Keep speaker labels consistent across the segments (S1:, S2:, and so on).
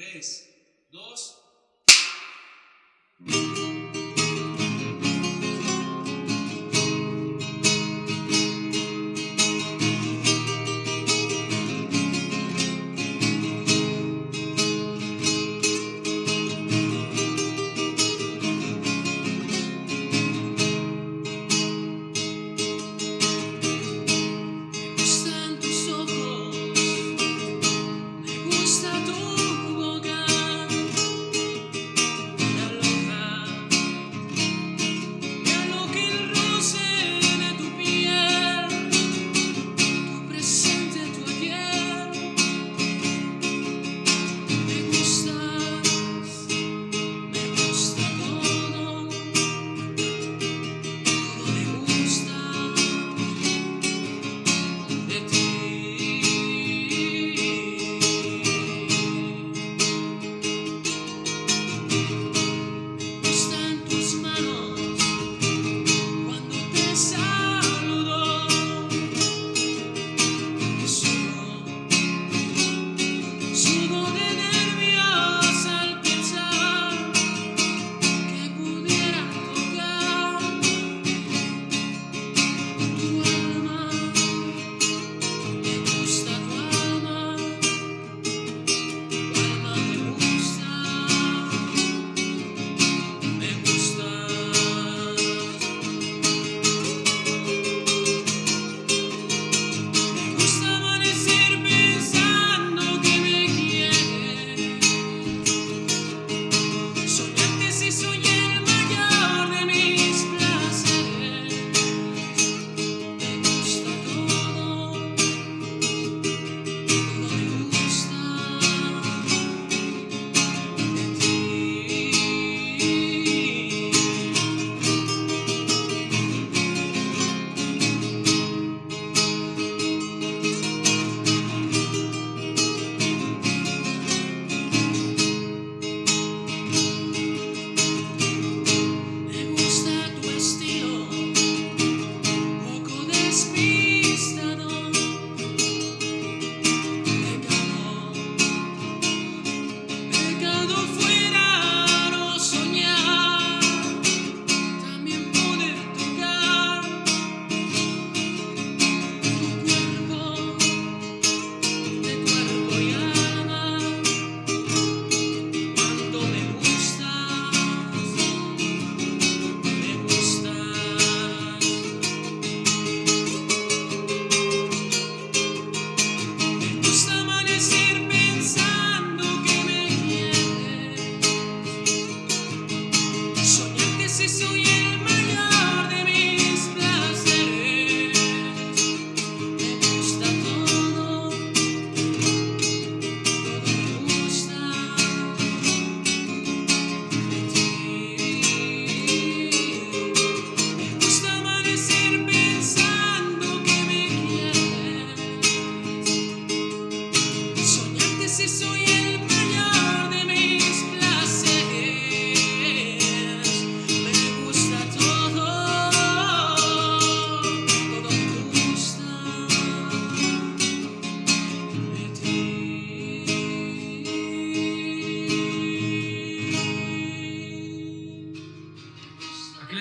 S1: 3, 2,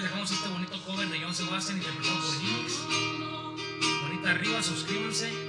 S2: dejamos este bonito cover de John Sebastian y interpretado por Jinx. Bonita arriba, suscríbanse.